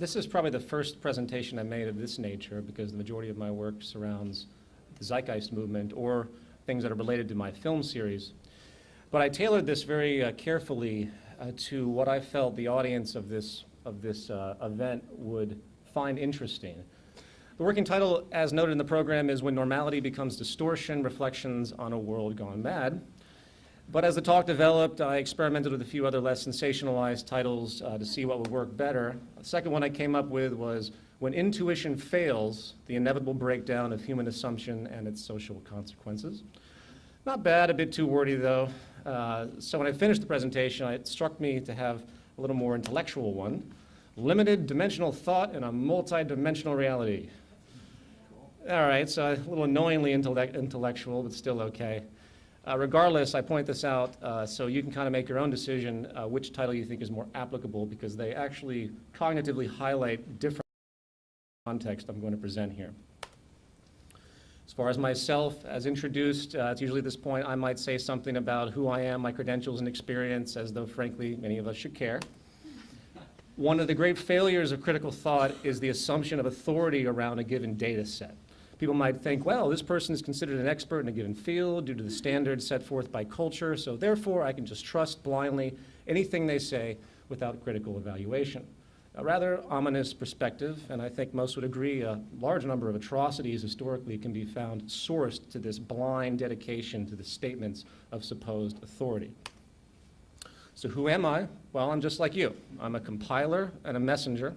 this is probably the first presentation I made of this nature because the majority of my work surrounds the Zeitgeist movement or things that are related to my film series. But I tailored this very uh, carefully uh, to what I felt the audience of this, of this uh, event would find interesting. The working title, as noted in the program, is When Normality Becomes Distortion, Reflections on a World Gone Mad. But as the talk developed, I experimented with a few other less sensationalized titles uh, to see what would work better. The second one I came up with was When Intuition Fails, the Inevitable Breakdown of Human Assumption and Its Social Consequences. Not bad, a bit too wordy though. Uh, so when I finished the presentation, it struck me to have a little more intellectual one. Limited dimensional thought in a multi-dimensional reality. All right, so a little annoyingly intellect intellectual, but still okay. Uh, regardless, I point this out uh, so you can kind of make your own decision uh, which title you think is more applicable because they actually cognitively highlight different context I'm going to present here. As far as myself, as introduced, uh, it's usually at this point I might say something about who I am, my credentials and experience, as though frankly many of us should care. One of the great failures of critical thought is the assumption of authority around a given data set. People might think, well, this person is considered an expert in a given field due to the standards set forth by culture, so therefore I can just trust blindly anything they say without critical evaluation. A rather ominous perspective, and I think most would agree a large number of atrocities historically can be found sourced to this blind dedication to the statements of supposed authority. So who am I? Well, I'm just like you. I'm a compiler and a messenger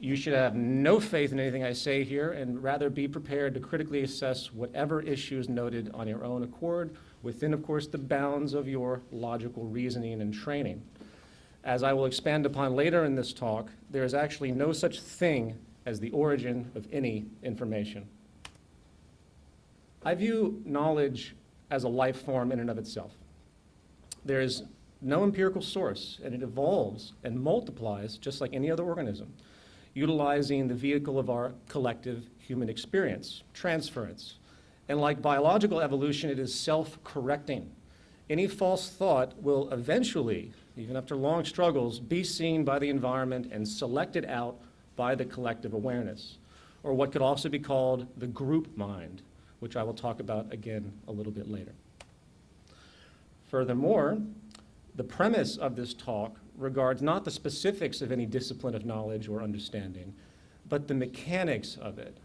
you should have no faith in anything I say here and rather be prepared to critically assess whatever issues noted on your own accord within, of course, the bounds of your logical reasoning and training. As I will expand upon later in this talk, there is actually no such thing as the origin of any information. I view knowledge as a life form in and of itself. There is no empirical source, and it evolves and multiplies just like any other organism utilizing the vehicle of our collective human experience, transference. And like biological evolution, it is self-correcting. Any false thought will eventually, even after long struggles, be seen by the environment and selected out by the collective awareness, or what could also be called the group mind, which I will talk about again a little bit later. Furthermore, the premise of this talk regards not the specifics of any discipline of knowledge or understanding, but the mechanics of it,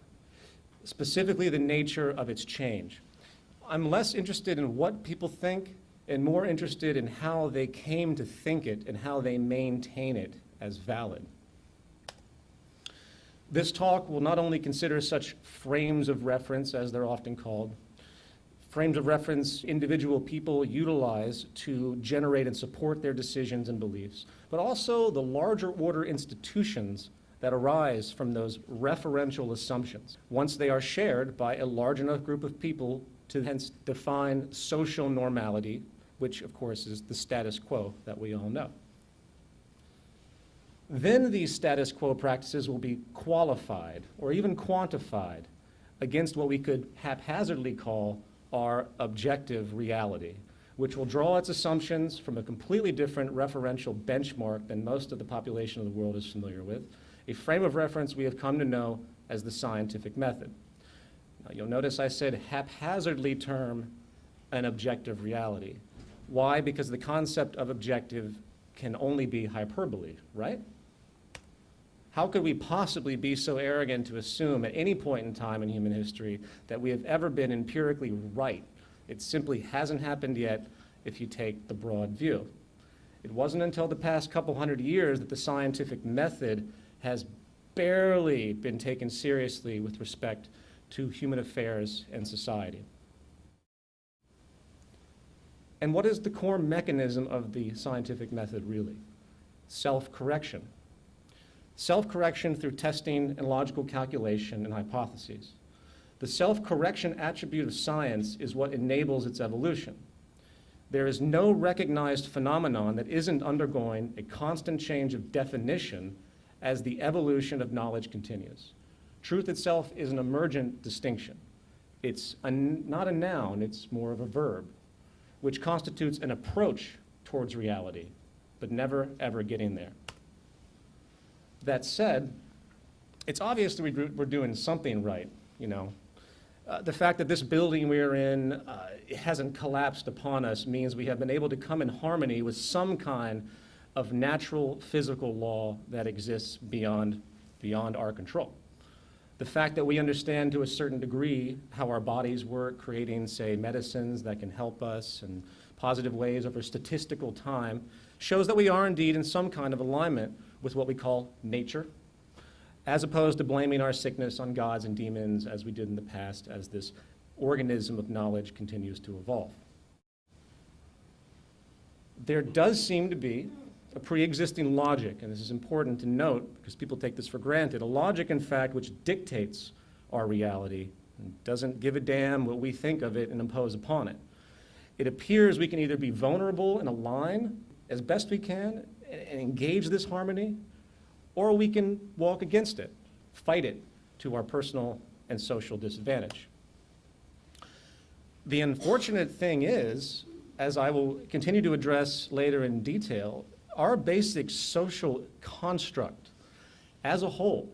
specifically the nature of its change. I'm less interested in what people think and more interested in how they came to think it and how they maintain it as valid. This talk will not only consider such frames of reference, as they're often called, frames of reference individual people utilize to generate and support their decisions and beliefs, but also the larger order institutions that arise from those referential assumptions once they are shared by a large enough group of people to hence define social normality, which of course is the status quo that we all know. Then these status quo practices will be qualified or even quantified against what we could haphazardly call our objective reality, which will draw its assumptions from a completely different referential benchmark than most of the population of the world is familiar with, a frame of reference we have come to know as the scientific method. Now, you'll notice I said haphazardly term an objective reality. Why? Because the concept of objective can only be hyperbole, right? How could we possibly be so arrogant to assume at any point in time in human history that we have ever been empirically right? It simply hasn't happened yet if you take the broad view. It wasn't until the past couple hundred years that the scientific method has barely been taken seriously with respect to human affairs and society. And what is the core mechanism of the scientific method really? Self-correction self-correction through testing and logical calculation and hypotheses. The self-correction attribute of science is what enables its evolution. There is no recognized phenomenon that isn't undergoing a constant change of definition as the evolution of knowledge continues. Truth itself is an emergent distinction. It's a, not a noun, it's more of a verb, which constitutes an approach towards reality, but never ever getting there. That said, it's obvious that we we're doing something right, you know. Uh, The fact that this building we're in uh, hasn't collapsed upon us means we have been able to come in harmony with some kind of natural physical law that exists beyond, beyond our control. The fact that we understand to a certain degree how our bodies work, creating, say, medicines that can help us and positive ways over statistical time, shows that we are indeed in some kind of alignment with what we call nature, as opposed to blaming our sickness on gods and demons as we did in the past as this organism of knowledge continues to evolve. There does seem to be a pre-existing logic, and this is important to note because people take this for granted, a logic, in fact, which dictates our reality and doesn't give a damn what we think of it and impose upon it. It appears we can either be vulnerable and align as best we can and engage this harmony, or we can walk against it, fight it to our personal and social disadvantage. The unfortunate thing is, as I will continue to address later in detail, our basic social construct as a whole,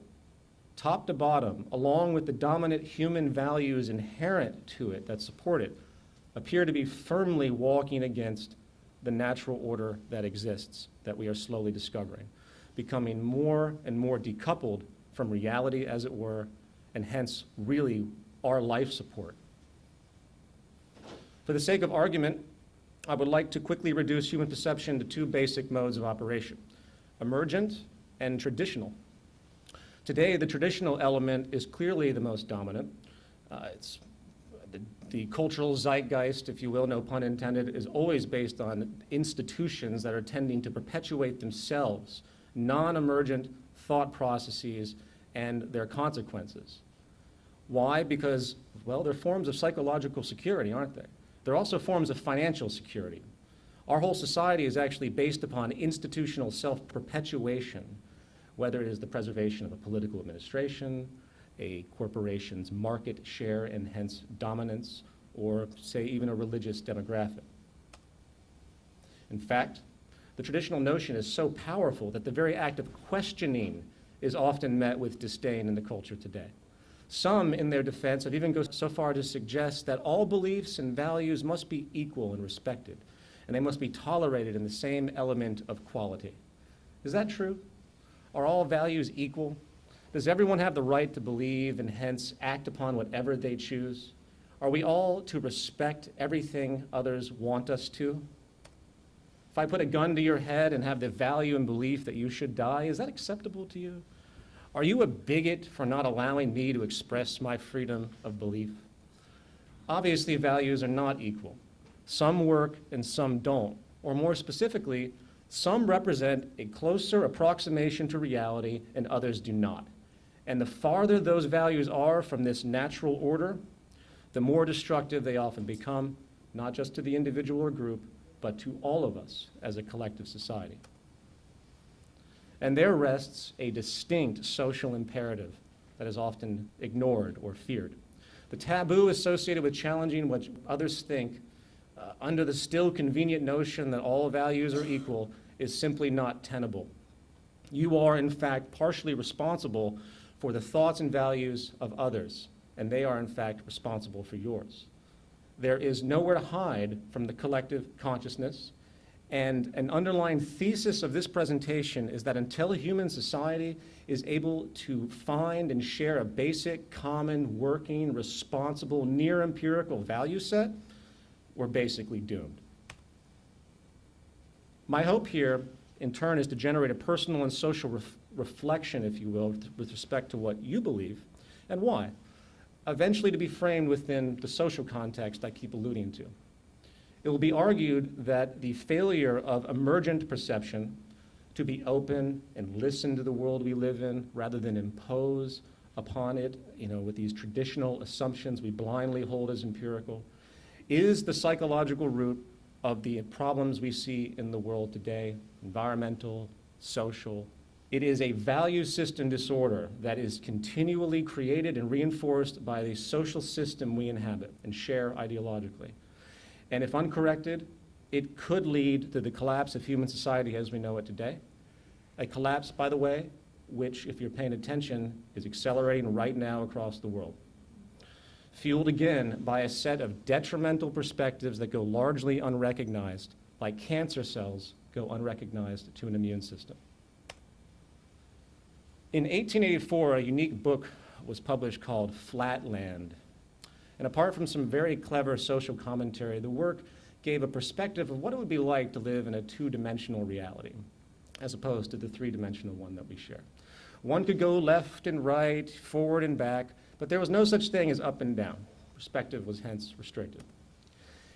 top to bottom, along with the dominant human values inherent to it that support it, appear to be firmly walking against the natural order that exists, that we are slowly discovering, becoming more and more decoupled from reality, as it were, and hence really our life support. For the sake of argument, I would like to quickly reduce human perception to two basic modes of operation, emergent and traditional. Today, the traditional element is clearly the most dominant. Uh, it's the, the cultural zeitgeist, if you will, no pun intended, is always based on institutions that are tending to perpetuate themselves, non-emergent thought processes and their consequences. Why? Because, well, they're forms of psychological security, aren't they? They're also forms of financial security. Our whole society is actually based upon institutional self-perpetuation, whether it is the preservation of a political administration, a corporation's market share and hence dominance, or say even a religious demographic. In fact, the traditional notion is so powerful that the very act of questioning is often met with disdain in the culture today. Some, in their defense, have even gone so far to suggest that all beliefs and values must be equal and respected, and they must be tolerated in the same element of quality. Is that true? Are all values equal? Does everyone have the right to believe and hence act upon whatever they choose? Are we all to respect everything others want us to? If I put a gun to your head and have the value and belief that you should die, is that acceptable to you? Are you a bigot for not allowing me to express my freedom of belief? Obviously, values are not equal. Some work and some don't. Or more specifically, some represent a closer approximation to reality and others do not. And the farther those values are from this natural order, the more destructive they often become, not just to the individual or group, but to all of us as a collective society. And there rests a distinct social imperative that is often ignored or feared. The taboo associated with challenging what others think uh, under the still convenient notion that all values are equal is simply not tenable. You are, in fact, partially responsible for the thoughts and values of others, and they are, in fact, responsible for yours. There is nowhere to hide from the collective consciousness, and an underlying thesis of this presentation is that until human society is able to find and share a basic, common, working, responsible, near empirical value set, we're basically doomed. My hope here, in turn, is to generate a personal and social reflection, if you will, with respect to what you believe and why, eventually to be framed within the social context I keep alluding to. It will be argued that the failure of emergent perception to be open and listen to the world we live in rather than impose upon it, you know, with these traditional assumptions we blindly hold as empirical, is the psychological root of the problems we see in the world today, environmental, social. It is a value system disorder that is continually created and reinforced by the social system we inhabit and share ideologically. And if uncorrected, it could lead to the collapse of human society as we know it today. A collapse, by the way, which, if you're paying attention, is accelerating right now across the world. Fueled again by a set of detrimental perspectives that go largely unrecognized, like cancer cells go unrecognized to an immune system. In 1884, a unique book was published called Flatland. And apart from some very clever social commentary, the work gave a perspective of what it would be like to live in a two-dimensional reality, as opposed to the three-dimensional one that we share. One could go left and right, forward and back, but there was no such thing as up and down. Perspective was hence restricted.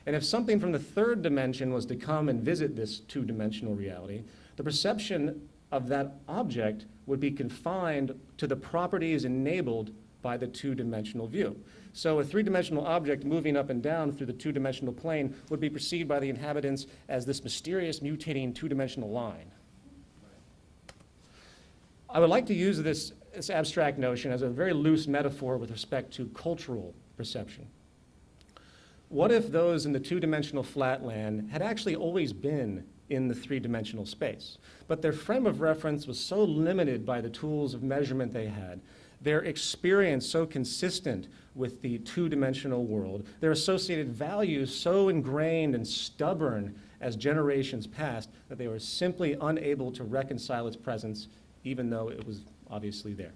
And if something from the third dimension was to come and visit this two-dimensional reality, the perception of that object would be confined to the properties enabled by the two-dimensional view. So a three-dimensional object moving up and down through the two-dimensional plane would be perceived by the inhabitants as this mysterious mutating two-dimensional line. I would like to use this, this abstract notion as a very loose metaphor with respect to cultural perception. What if those in the two-dimensional flatland had actually always been in the three-dimensional space, but their frame of reference was so limited by the tools of measurement they had their experience so consistent with the two-dimensional world, their associated values so ingrained and stubborn as generations passed that they were simply unable to reconcile its presence even though it was obviously there.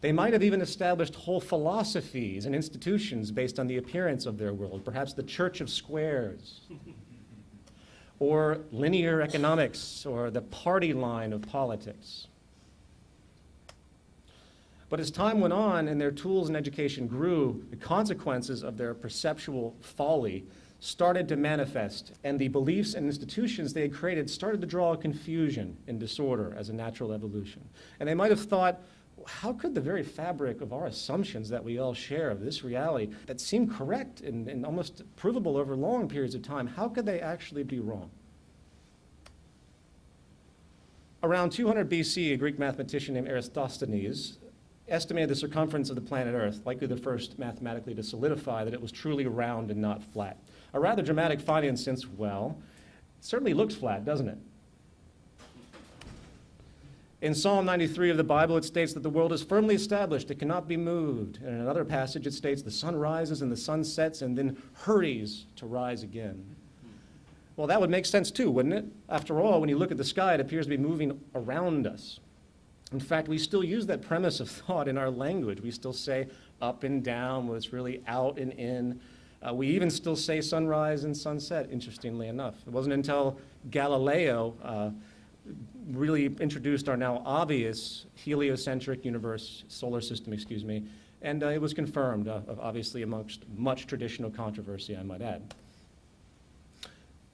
They might have even established whole philosophies and institutions based on the appearance of their world, perhaps the Church of Squares, or linear economics, or the party line of politics. But as time went on and their tools and education grew, the consequences of their perceptual folly started to manifest, and the beliefs and institutions they had created started to draw confusion and disorder as a natural evolution. And they might have thought, how could the very fabric of our assumptions that we all share of this reality that seem correct and, and almost provable over long periods of time, how could they actually be wrong? Around 200 BC, a Greek mathematician named Eratosthenes estimated the circumference of the planet Earth, likely the first mathematically to solidify that it was truly round and not flat. A rather dramatic finding since, well, certainly looks flat, doesn't it? In Psalm 93 of the Bible, it states that the world is firmly established, it cannot be moved. And in another passage, it states the sun rises and the sun sets and then hurries to rise again. Well, that would make sense too, wouldn't it? After all, when you look at the sky, it appears to be moving around us. In fact, we still use that premise of thought in our language. We still say up and down when it's really out and in. Uh, we even still say sunrise and sunset, interestingly enough. It wasn't until Galileo uh, really introduced our now obvious heliocentric universe, solar system, excuse me, and uh, it was confirmed, uh, obviously amongst much traditional controversy, I might add.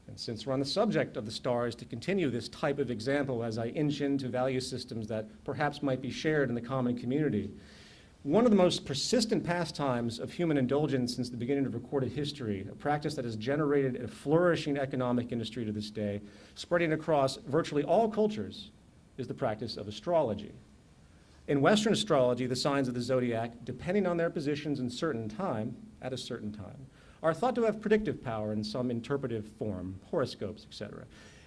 And since we're on the subject of the stars, to continue this type of example as I inch into value systems that perhaps might be shared in the common community, one of the most persistent pastimes of human indulgence since the beginning of recorded history, a practice that has generated a flourishing economic industry to this day, spreading across virtually all cultures, is the practice of astrology. In Western astrology, the signs of the zodiac, depending on their positions in certain time, at a certain time, are thought to have predictive power in some interpretive form, horoscopes, etc.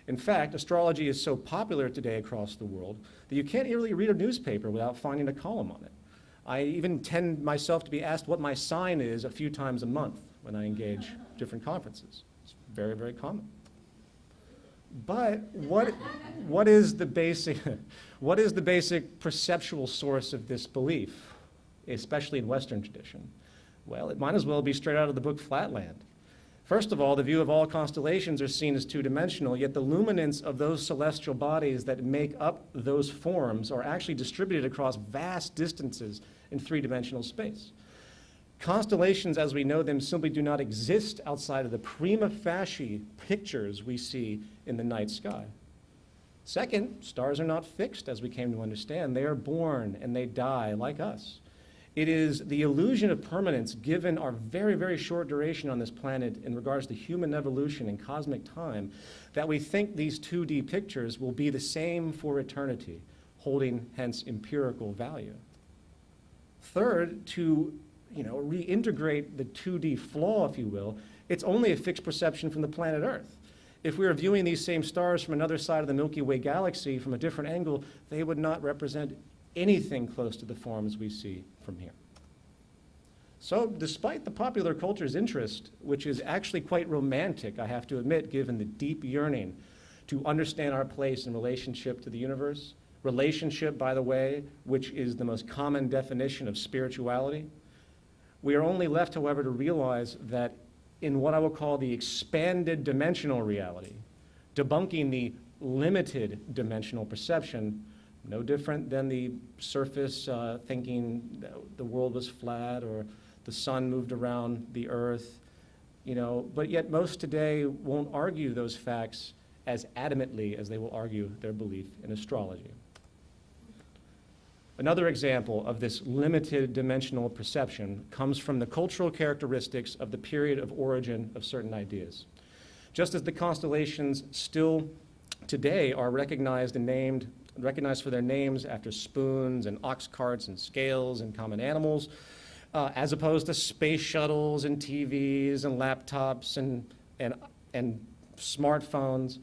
In fact, astrology is so popular today across the world that you can't really read a newspaper without finding a column on it. I even tend myself to be asked what my sign is a few times a month when I engage different conferences. It's very, very common. But what, what, is the basic, what is the basic perceptual source of this belief, especially in Western tradition? Well, it might as well be straight out of the book Flatland. First of all, the view of all constellations are seen as two-dimensional, yet the luminance of those celestial bodies that make up those forms are actually distributed across vast distances in three-dimensional space. Constellations, as we know them, simply do not exist outside of the prima facie pictures we see in the night sky. Second, stars are not fixed, as we came to understand. They are born and they die like us. It is the illusion of permanence given our very, very short duration on this planet in regards to human evolution and cosmic time that we think these 2D pictures will be the same for eternity, holding hence empirical value. Third, to you know, reintegrate the 2D flaw, if you will, it's only a fixed perception from the planet Earth. If we were viewing these same stars from another side of the Milky Way galaxy from a different angle, they would not represent anything close to the forms we see from here. So despite the popular culture's interest, which is actually quite romantic, I have to admit, given the deep yearning to understand our place in relationship to the universe, relationship, by the way, which is the most common definition of spirituality, we are only left, however, to realize that in what I will call the expanded dimensional reality, debunking the limited dimensional perception, no different than the surface uh, thinking the world was flat or the sun moved around the earth, you know, but yet most today won't argue those facts as adamantly as they will argue their belief in astrology. Another example of this limited dimensional perception comes from the cultural characteristics of the period of origin of certain ideas. Just as the constellations still today are recognized and named, recognized for their names after spoons and ox carts and scales and common animals, uh, as opposed to space shuttles and TVs and laptops and, and, and smartphones.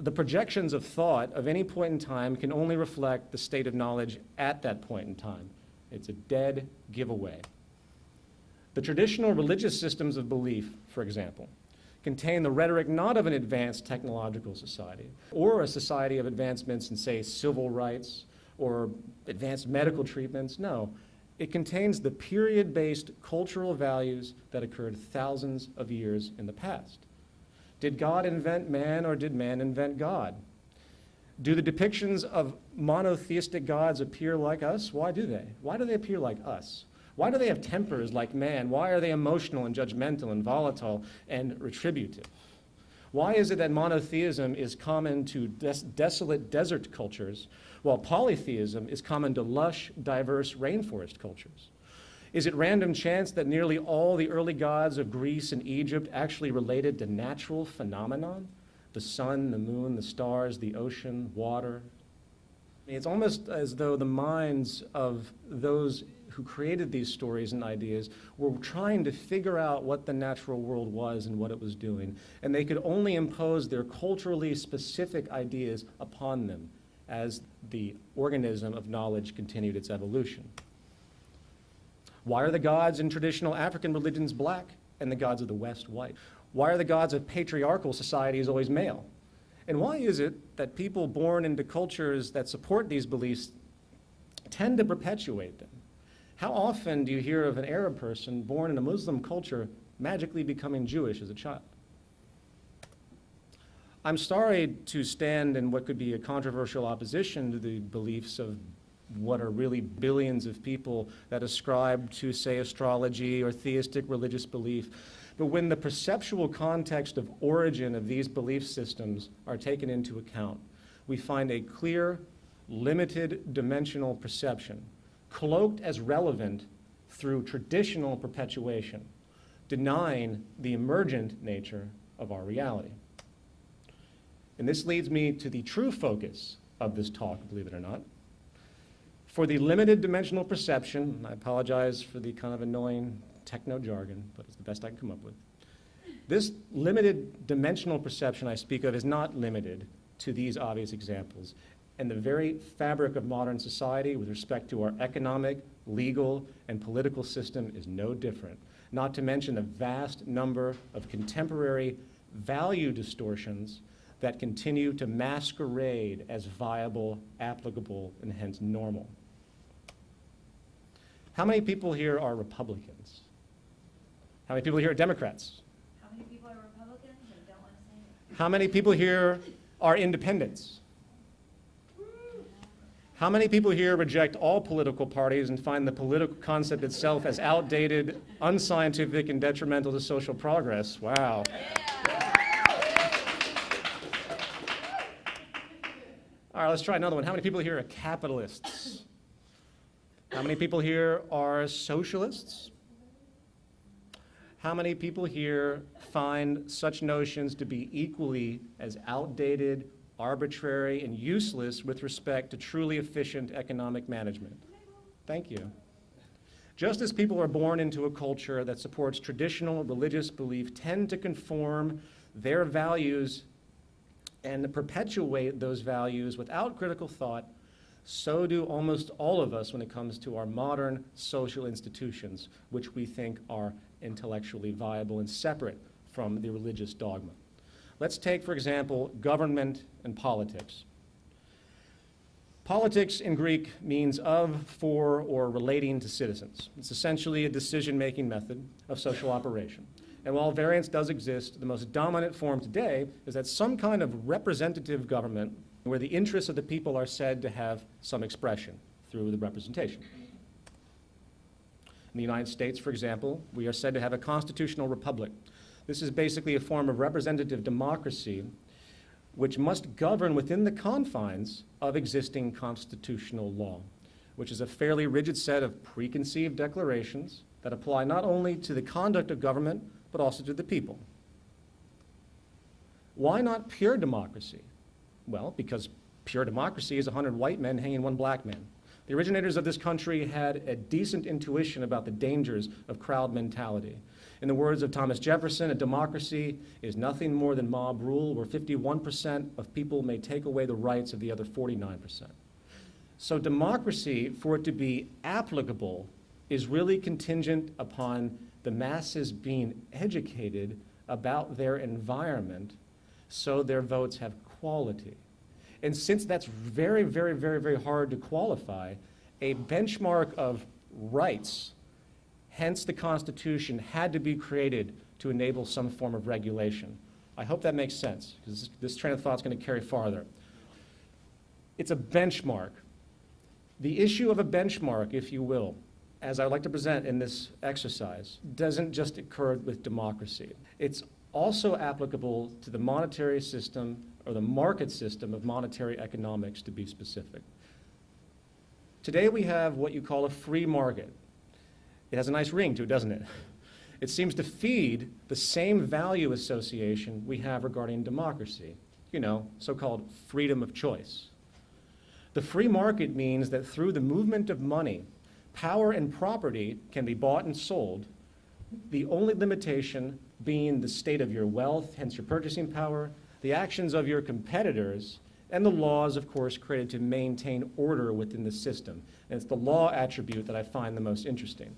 The projections of thought of any point in time can only reflect the state of knowledge at that point in time. It's a dead giveaway. The traditional religious systems of belief, for example, contain the rhetoric not of an advanced technological society or a society of advancements in, say, civil rights or advanced medical treatments. No, it contains the period-based cultural values that occurred thousands of years in the past. Did God invent man or did man invent God? Do the depictions of monotheistic gods appear like us? Why do they? Why do they appear like us? Why do they have tempers like man? Why are they emotional and judgmental and volatile and retributive? Why is it that monotheism is common to des desolate desert cultures while polytheism is common to lush, diverse rainforest cultures? Is it random chance that nearly all the early gods of Greece and Egypt actually related to natural phenomenon? The sun, the moon, the stars, the ocean, water. It's almost as though the minds of those who created these stories and ideas were trying to figure out what the natural world was and what it was doing. And they could only impose their culturally specific ideas upon them as the organism of knowledge continued its evolution. Why are the gods in traditional African religions black and the gods of the West white? Why are the gods of patriarchal societies always male? And why is it that people born into cultures that support these beliefs tend to perpetuate them? How often do you hear of an Arab person born in a Muslim culture magically becoming Jewish as a child? I'm sorry to stand in what could be a controversial opposition to the beliefs of what are really billions of people that ascribe to, say, astrology or theistic religious belief. But when the perceptual context of origin of these belief systems are taken into account, we find a clear, limited dimensional perception, cloaked as relevant through traditional perpetuation, denying the emergent nature of our reality. And this leads me to the true focus of this talk, believe it or not. For the limited dimensional perception, I apologize for the kind of annoying techno jargon, but it's the best I can come up with. This limited dimensional perception I speak of is not limited to these obvious examples. And the very fabric of modern society with respect to our economic, legal, and political system is no different. Not to mention the vast number of contemporary value distortions that continue to masquerade as viable, applicable, and hence normal. How many people here are Republicans? How many people here are Democrats? How many people are Republicans and don't want to say it? How many people here are independents? How many people here reject all political parties and find the political concept itself as outdated, unscientific, and detrimental to social progress? Wow. All right, let's try another one. How many people here are capitalists? How many people here are socialists? How many people here find such notions to be equally as outdated, arbitrary, and useless with respect to truly efficient economic management? Thank you. Just as people are born into a culture that supports traditional religious belief tend to conform their values and perpetuate those values without critical thought, so do almost all of us when it comes to our modern social institutions, which we think are intellectually viable and separate from the religious dogma. Let's take, for example, government and politics. Politics in Greek means of, for, or relating to citizens. It's essentially a decision-making method of social operation. And while variance does exist, the most dominant form today is that some kind of representative government where the interests of the people are said to have some expression through the representation. In the United States, for example, we are said to have a constitutional republic. This is basically a form of representative democracy which must govern within the confines of existing constitutional law, which is a fairly rigid set of preconceived declarations that apply not only to the conduct of government, but also to the people. Why not pure democracy? Well, because pure democracy is 100 white men hanging one black man. The originators of this country had a decent intuition about the dangers of crowd mentality. In the words of Thomas Jefferson, a democracy is nothing more than mob rule where 51% of people may take away the rights of the other 49%. So democracy, for it to be applicable, is really contingent upon the masses being educated about their environment so their votes have quality. And since that's very, very, very, very hard to qualify, a benchmark of rights, hence the Constitution, had to be created to enable some form of regulation. I hope that makes sense, because this, this train of thought is going to carry farther. It's a benchmark. The issue of a benchmark, if you will, as I like to present in this exercise, doesn't just occur with democracy. It's also applicable to the monetary system or the market system of monetary economics, to be specific. Today we have what you call a free market. It has a nice ring to it, doesn't it? It seems to feed the same value association we have regarding democracy, you know, so-called freedom of choice. The free market means that through the movement of money, power and property can be bought and sold, the only limitation being the state of your wealth, hence your purchasing power, the actions of your competitors, and the laws, of course, created to maintain order within the system. And it's the law attribute that I find the most interesting.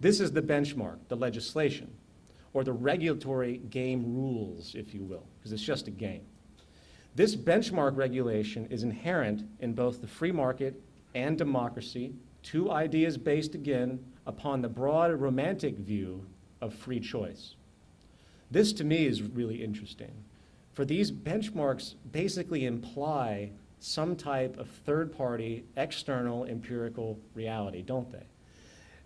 This is the benchmark, the legislation, or the regulatory game rules, if you will, because it's just a game. This benchmark regulation is inherent in both the free market and democracy, two ideas based, again, upon the broad romantic view of free choice. This, to me, is really interesting. For these benchmarks basically imply some type of third-party, external, empirical reality, don't they?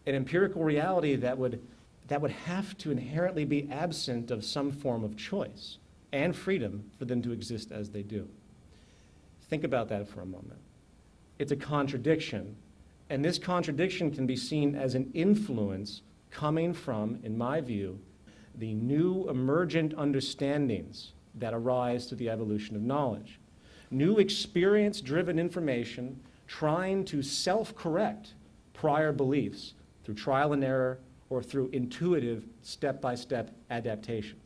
An empirical reality that would, that would have to inherently be absent of some form of choice and freedom for them to exist as they do. Think about that for a moment. It's a contradiction, and this contradiction can be seen as an influence coming from, in my view, the new emergent understandings that arise through the evolution of knowledge. New experience-driven information trying to self-correct prior beliefs through trial and error or through intuitive step-by-step adaptation.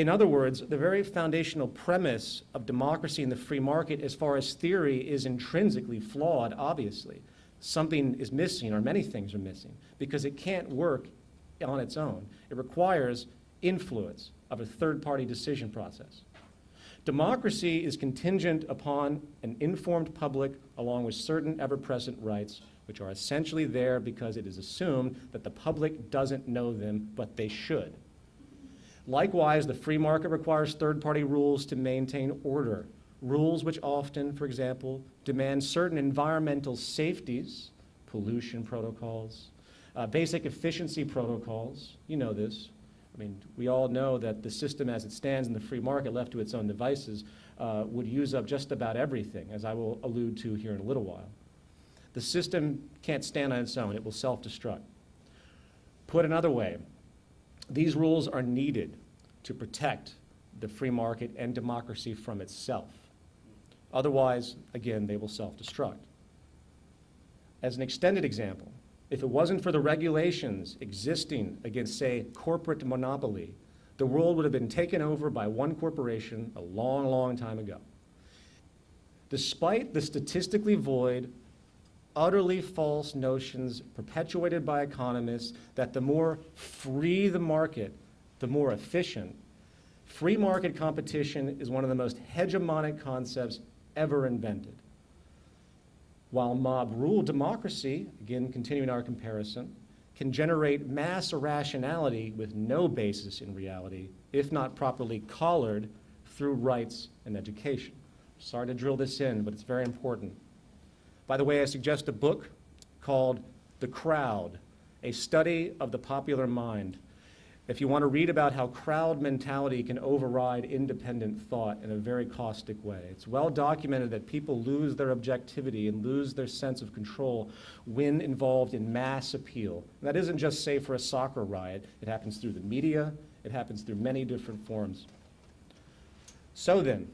In other words, the very foundational premise of democracy and the free market as far as theory is intrinsically flawed, obviously. Something is missing, or many things are missing, because it can't work on its own. It requires influence of a third-party decision process. Democracy is contingent upon an informed public along with certain ever-present rights which are essentially there because it is assumed that the public doesn't know them, but they should. Likewise, the free market requires third-party rules to maintain order, rules which often, for example, demand certain environmental safeties, pollution protocols, uh, basic efficiency protocols, you know this. I mean, we all know that the system as it stands in the free market left to its own devices uh, would use up just about everything, as I will allude to here in a little while. The system can't stand on its own. It will self-destruct. Put another way, these rules are needed to protect the free market and democracy from itself. Otherwise, again, they will self-destruct. As an extended example, if it wasn't for the regulations existing against, say, corporate monopoly, the world would have been taken over by one corporation a long, long time ago. Despite the statistically void, utterly false notions perpetuated by economists that the more free the market, the more efficient, free market competition is one of the most hegemonic concepts ever invented. While mob rule democracy, again continuing our comparison, can generate mass irrationality with no basis in reality, if not properly collared through rights and education. Sorry to drill this in, but it's very important. By the way, I suggest a book called The Crowd, a study of the popular mind. If you want to read about how crowd mentality can override independent thought in a very caustic way, it's well documented that people lose their objectivity and lose their sense of control when involved in mass appeal. And that isn't just, say, for a soccer riot, it happens through the media, it happens through many different forms. So then,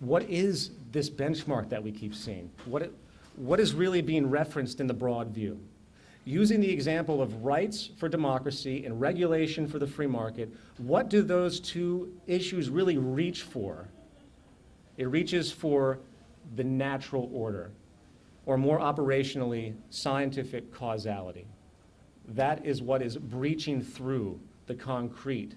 what is this benchmark that we keep seeing? What, it, what is really being referenced in the broad view? Using the example of rights for democracy and regulation for the free market, what do those two issues really reach for? It reaches for the natural order, or more operationally, scientific causality. That is what is breaching through the concrete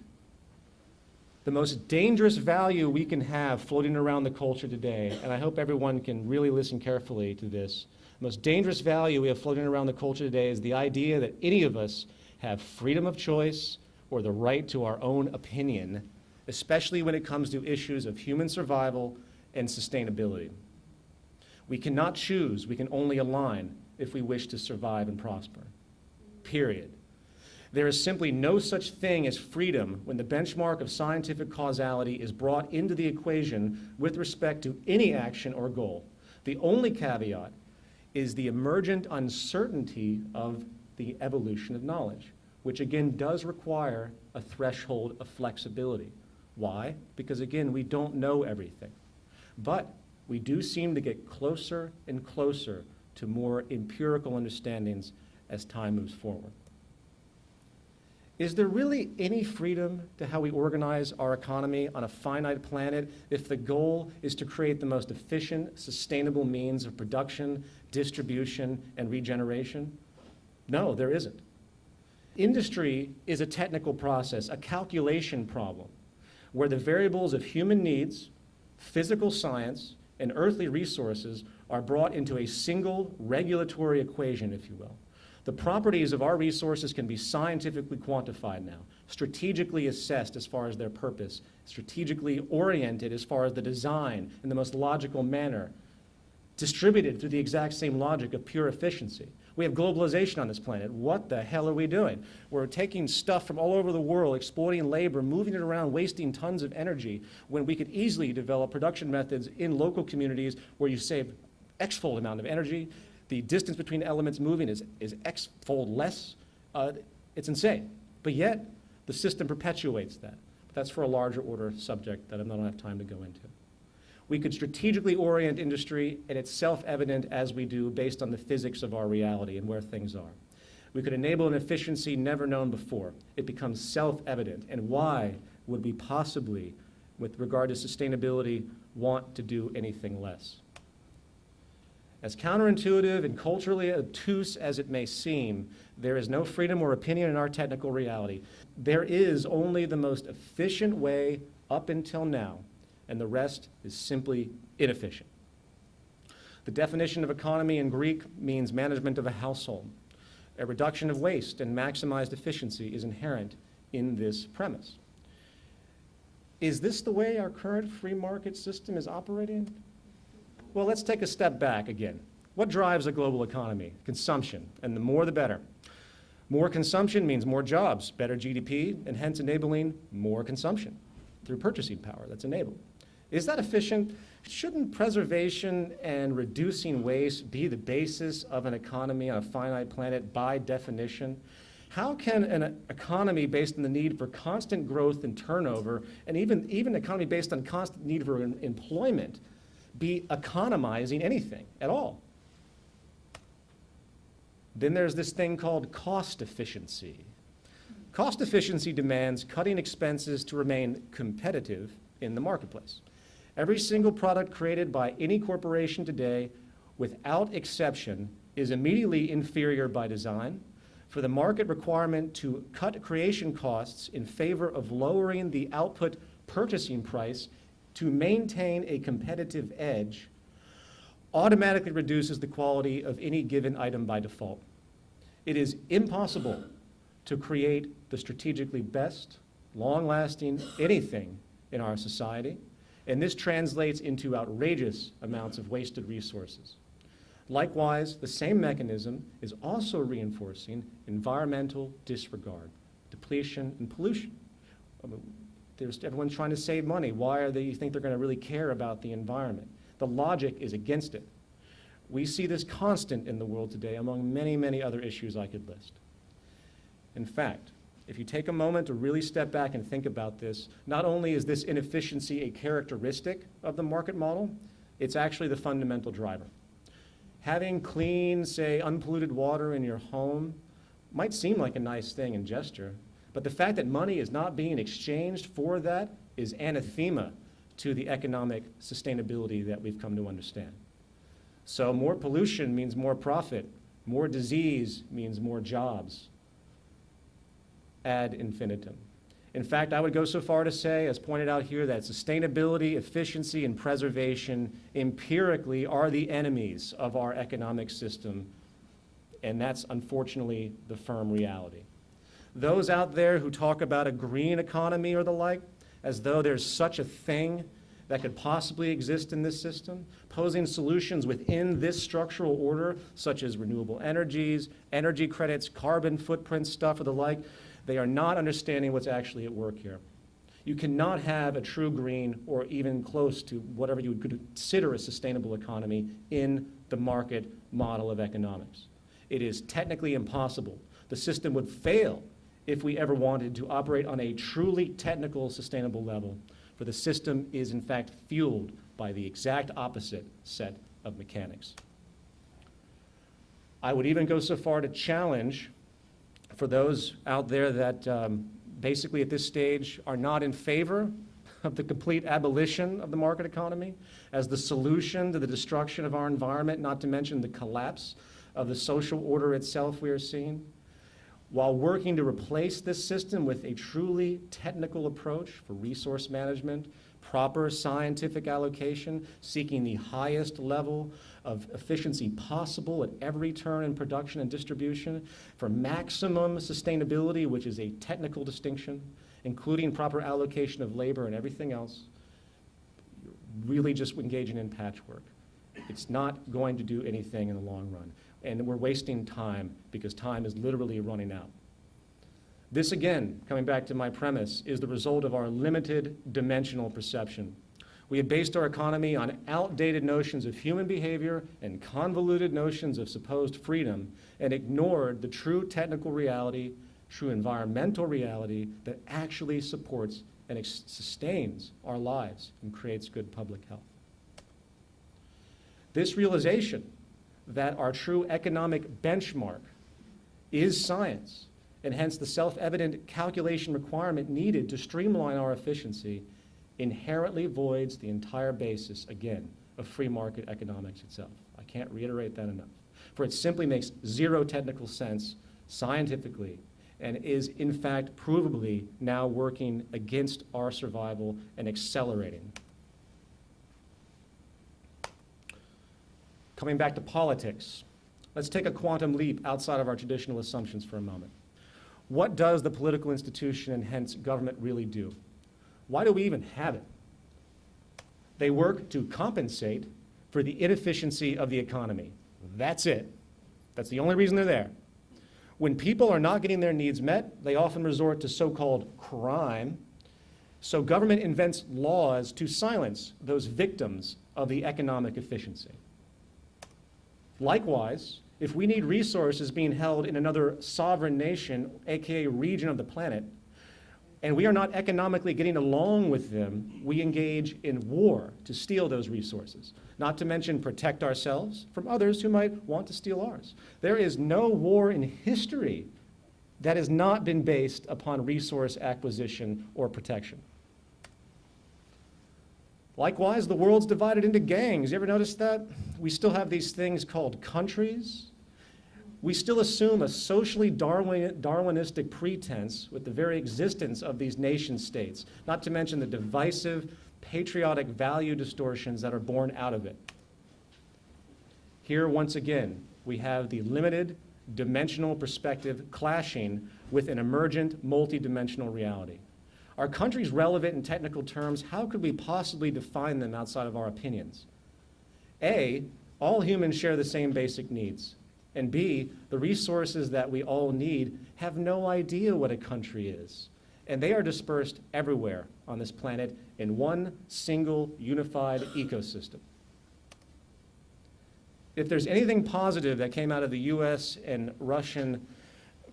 the most dangerous value we can have floating around the culture today, and I hope everyone can really listen carefully to this, the most dangerous value we have floating around the culture today is the idea that any of us have freedom of choice or the right to our own opinion, especially when it comes to issues of human survival and sustainability. We cannot choose, we can only align if we wish to survive and prosper. Period. There is simply no such thing as freedom when the benchmark of scientific causality is brought into the equation with respect to any action or goal. The only caveat is the emergent uncertainty of the evolution of knowledge, which again does require a threshold of flexibility. Why? Because again, we don't know everything. But we do seem to get closer and closer to more empirical understandings as time moves forward. Is there really any freedom to how we organize our economy on a finite planet if the goal is to create the most efficient, sustainable means of production, distribution, and regeneration? No, there isn't. Industry is a technical process, a calculation problem, where the variables of human needs, physical science, and earthly resources are brought into a single regulatory equation, if you will. The properties of our resources can be scientifically quantified now, strategically assessed as far as their purpose, strategically oriented as far as the design in the most logical manner, distributed through the exact same logic of pure efficiency. We have globalization on this planet. What the hell are we doing? We're taking stuff from all over the world, exploiting labor, moving it around, wasting tons of energy, when we could easily develop production methods in local communities where you save X-fold amount of energy, the distance between elements moving is, is x-fold less. Uh, it's insane. But yet, the system perpetuates that. But that's for a larger order subject that I don't have time to go into. We could strategically orient industry, and it's self-evident as we do based on the physics of our reality and where things are. We could enable an efficiency never known before. It becomes self-evident. And why would we possibly, with regard to sustainability, want to do anything less? As counterintuitive and culturally obtuse as it may seem, there is no freedom or opinion in our technical reality. There is only the most efficient way up until now, and the rest is simply inefficient. The definition of economy in Greek means management of a household. A reduction of waste and maximized efficiency is inherent in this premise. Is this the way our current free market system is operating? Well, let's take a step back again. What drives a global economy? Consumption, and the more the better. More consumption means more jobs, better GDP, and hence enabling more consumption through purchasing power that's enabled. Is that efficient? Shouldn't preservation and reducing waste be the basis of an economy on a finite planet by definition? How can an economy based on the need for constant growth and turnover, and even, even an economy based on constant need for employment, be economizing anything at all. Then there's this thing called cost efficiency. Cost efficiency demands cutting expenses to remain competitive in the marketplace. Every single product created by any corporation today, without exception, is immediately inferior by design. For the market requirement to cut creation costs in favor of lowering the output purchasing price to maintain a competitive edge automatically reduces the quality of any given item by default. It is impossible to create the strategically best, long-lasting anything in our society, and this translates into outrageous amounts of wasted resources. Likewise, the same mechanism is also reinforcing environmental disregard, depletion, and pollution. There's, everyone's trying to save money. Why are they, you think they're going to really care about the environment? The logic is against it. We see this constant in the world today among many, many other issues I could list. In fact, if you take a moment to really step back and think about this, not only is this inefficiency a characteristic of the market model, it's actually the fundamental driver. Having clean, say, unpolluted water in your home might seem like a nice thing and gesture, but the fact that money is not being exchanged for that is anathema to the economic sustainability that we've come to understand. So more pollution means more profit, more disease means more jobs, ad infinitum. In fact, I would go so far to say, as pointed out here, that sustainability, efficiency, and preservation empirically are the enemies of our economic system, and that's unfortunately the firm reality. Those out there who talk about a green economy or the like, as though there's such a thing that could possibly exist in this system, posing solutions within this structural order, such as renewable energies, energy credits, carbon footprint stuff, or the like, they are not understanding what's actually at work here. You cannot have a true green or even close to whatever you would consider a sustainable economy in the market model of economics. It is technically impossible. The system would fail if we ever wanted to operate on a truly technical, sustainable level, for the system is in fact fueled by the exact opposite set of mechanics. I would even go so far to challenge for those out there that um, basically at this stage are not in favor of the complete abolition of the market economy as the solution to the destruction of our environment, not to mention the collapse of the social order itself we are seeing, while working to replace this system with a truly technical approach for resource management, proper scientific allocation, seeking the highest level of efficiency possible at every turn in production and distribution, for maximum sustainability, which is a technical distinction, including proper allocation of labor and everything else, really just engaging in patchwork. It's not going to do anything in the long run. And we're wasting time because time is literally running out. This again, coming back to my premise, is the result of our limited dimensional perception. We have based our economy on outdated notions of human behavior and convoluted notions of supposed freedom and ignored the true technical reality, true environmental reality that actually supports and sustains our lives and creates good public health. This realization that our true economic benchmark is science, and hence the self-evident calculation requirement needed to streamline our efficiency inherently voids the entire basis, again, of free market economics itself. I can't reiterate that enough. For it simply makes zero technical sense scientifically and is, in fact, provably now working against our survival and accelerating. Coming back to politics, let's take a quantum leap outside of our traditional assumptions for a moment. What does the political institution and hence government really do? Why do we even have it? They work to compensate for the inefficiency of the economy. That's it. That's the only reason they're there. When people are not getting their needs met, they often resort to so-called crime. So government invents laws to silence those victims of the economic efficiency. Likewise, if we need resources being held in another sovereign nation, aka region of the planet, and we are not economically getting along with them, we engage in war to steal those resources, not to mention protect ourselves from others who might want to steal ours. There is no war in history that has not been based upon resource acquisition or protection. Likewise, the world's divided into gangs. You ever notice that? We still have these things called countries. We still assume a socially Darwin, Darwinistic pretense with the very existence of these nation states, not to mention the divisive, patriotic value distortions that are born out of it. Here, once again, we have the limited dimensional perspective clashing with an emergent multidimensional reality. Are countries relevant in technical terms? How could we possibly define them outside of our opinions? A, all humans share the same basic needs. And B, the resources that we all need have no idea what a country is. And they are dispersed everywhere on this planet in one single unified ecosystem. If there's anything positive that came out of the US and Russian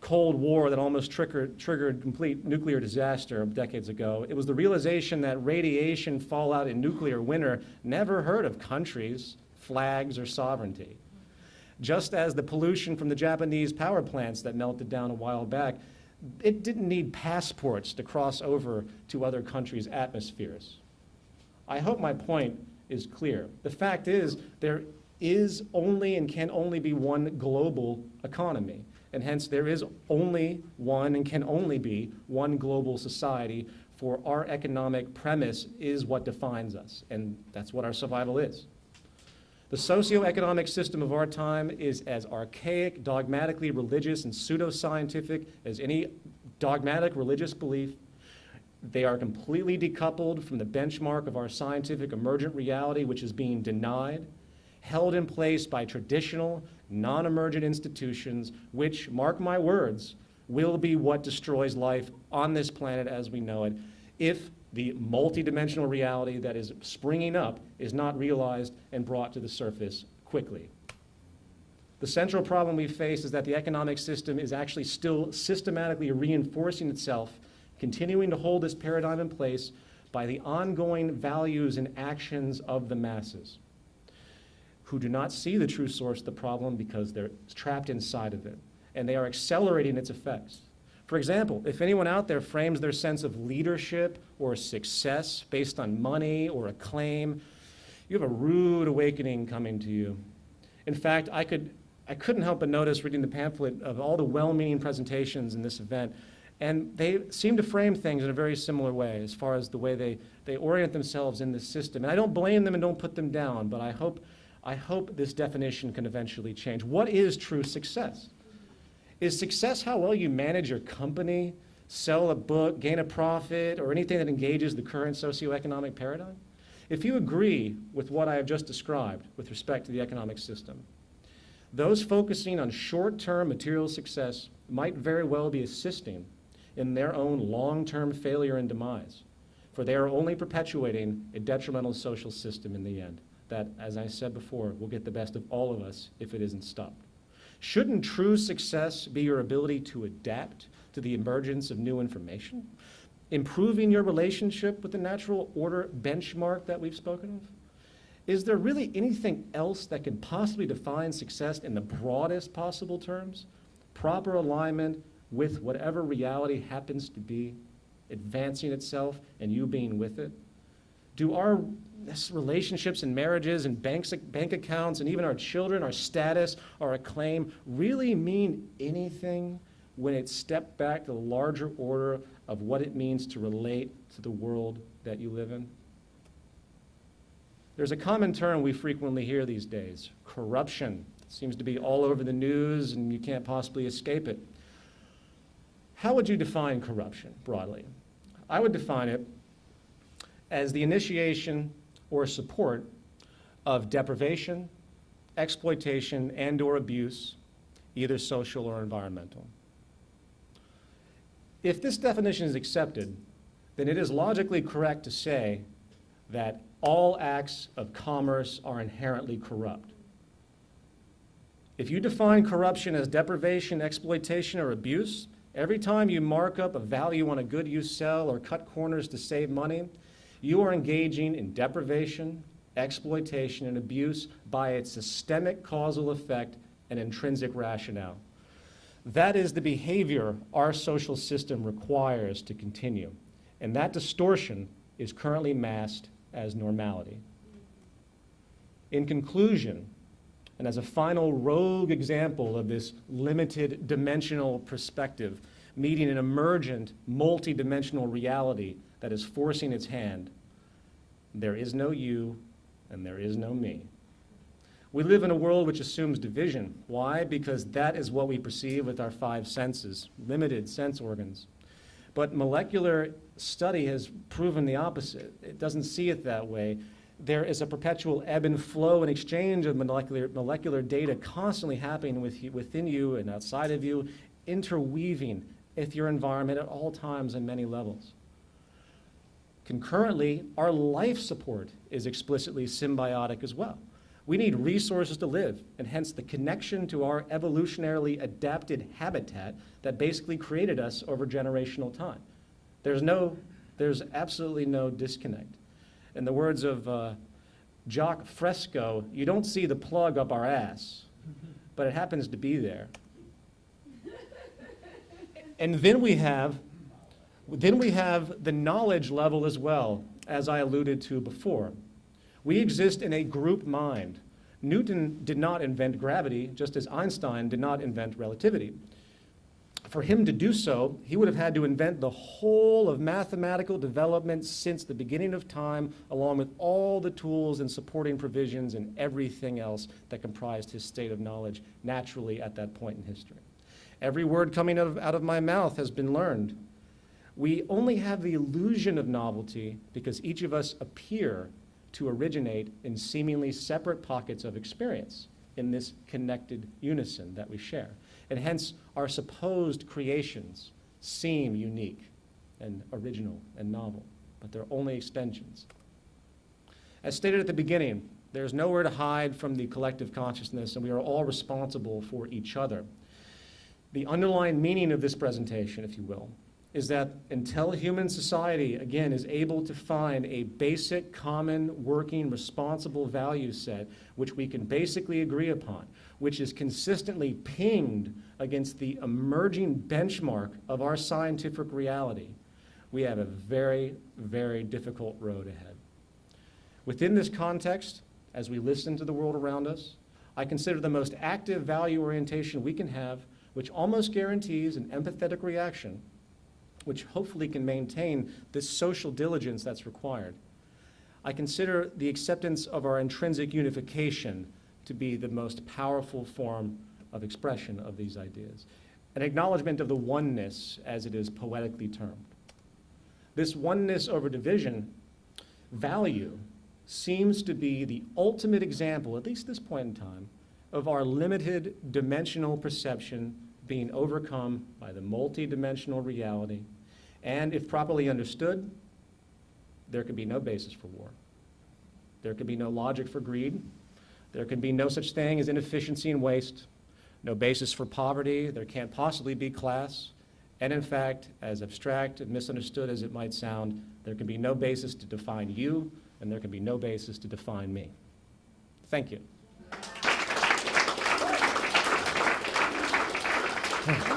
Cold War that almost triggered, triggered complete nuclear disaster decades ago, it was the realization that radiation, fallout, and nuclear winter never heard of countries, flags, or sovereignty. Just as the pollution from the Japanese power plants that melted down a while back, it didn't need passports to cross over to other countries' atmospheres. I hope my point is clear. The fact is, there is only and can only be one global economy. And hence, there is only one and can only be one global society for our economic premise is what defines us. And that's what our survival is. The socioeconomic system of our time is as archaic, dogmatically religious, and pseudoscientific as any dogmatic religious belief. They are completely decoupled from the benchmark of our scientific emergent reality, which is being denied, held in place by traditional, non emergent institutions, which, mark my words, will be what destroys life on this planet as we know it if the multidimensional reality that is springing up is not realized and brought to the surface quickly. The central problem we face is that the economic system is actually still systematically reinforcing itself, continuing to hold this paradigm in place by the ongoing values and actions of the masses who do not see the true source of the problem because they're trapped inside of it, and they are accelerating its effects. For example, if anyone out there frames their sense of leadership or success based on money or acclaim, you have a rude awakening coming to you. In fact, I, could, I couldn't help but notice reading the pamphlet of all the well-meaning presentations in this event, and they seem to frame things in a very similar way as far as the way they, they orient themselves in this system. And I don't blame them and don't put them down, but I hope, I hope this definition can eventually change. What is true success? Is success how well you manage your company, sell a book, gain a profit, or anything that engages the current socioeconomic paradigm? If you agree with what I have just described with respect to the economic system, those focusing on short-term material success might very well be assisting in their own long-term failure and demise, for they are only perpetuating a detrimental social system in the end that, as I said before, will get the best of all of us if it isn't stopped. Shouldn't true success be your ability to adapt to the emergence of new information? Improving your relationship with the natural order benchmark that we've spoken of? Is there really anything else that can possibly define success in the broadest possible terms? Proper alignment with whatever reality happens to be, advancing itself and you being with it? Do our this relationships and marriages and banks, bank accounts and even our children, our status, our acclaim really mean anything when it's stepped back to the larger order of what it means to relate to the world that you live in? There's a common term we frequently hear these days corruption. It seems to be all over the news and you can't possibly escape it. How would you define corruption broadly? I would define it as the initiation or support of deprivation, exploitation, and or abuse, either social or environmental. If this definition is accepted, then it is logically correct to say that all acts of commerce are inherently corrupt. If you define corruption as deprivation, exploitation, or abuse, every time you mark up a value on a good you sell or cut corners to save money, you are engaging in deprivation, exploitation, and abuse by its systemic causal effect and intrinsic rationale. That is the behavior our social system requires to continue. And that distortion is currently masked as normality. In conclusion, and as a final rogue example of this limited dimensional perspective, meeting an emergent, multidimensional reality that is forcing its hand, there is no you and there is no me. We live in a world which assumes division. Why? Because that is what we perceive with our five senses, limited sense organs. But molecular study has proven the opposite. It doesn't see it that way. There is a perpetual ebb and flow and exchange of molecular, molecular data constantly happening with you, within you and outside of you, interweaving with your environment at all times and many levels. Concurrently, our life support is explicitly symbiotic as well. We need resources to live, and hence the connection to our evolutionarily adapted habitat that basically created us over generational time. There's no, there's absolutely no disconnect. In the words of uh, Jacque Fresco, you don't see the plug up our ass, but it happens to be there. And then we have, then we have the knowledge level as well, as I alluded to before. We exist in a group mind. Newton did not invent gravity, just as Einstein did not invent relativity. For him to do so, he would have had to invent the whole of mathematical development since the beginning of time, along with all the tools and supporting provisions and everything else that comprised his state of knowledge naturally at that point in history. Every word coming out of, out of my mouth has been learned. We only have the illusion of novelty because each of us appear to originate in seemingly separate pockets of experience in this connected unison that we share. And hence, our supposed creations seem unique and original and novel, but they're only extensions. As stated at the beginning, there's nowhere to hide from the collective consciousness, and we are all responsible for each other. The underlying meaning of this presentation, if you will, is that until human society, again, is able to find a basic, common, working, responsible value set, which we can basically agree upon, which is consistently pinged against the emerging benchmark of our scientific reality, we have a very, very difficult road ahead. Within this context, as we listen to the world around us, I consider the most active value orientation we can have, which almost guarantees an empathetic reaction which hopefully can maintain this social diligence that's required. I consider the acceptance of our intrinsic unification to be the most powerful form of expression of these ideas, an acknowledgement of the oneness as it is poetically termed. This oneness over division value seems to be the ultimate example, at least this point in time, of our limited dimensional perception being overcome by the multidimensional reality. And if properly understood, there could be no basis for war. There could be no logic for greed. There can be no such thing as inefficiency and waste, no basis for poverty. There can't possibly be class. And in fact, as abstract and misunderstood as it might sound, there can be no basis to define you, and there can be no basis to define me. Thank you.